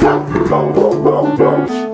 Bum, bum, bum, bum, bum.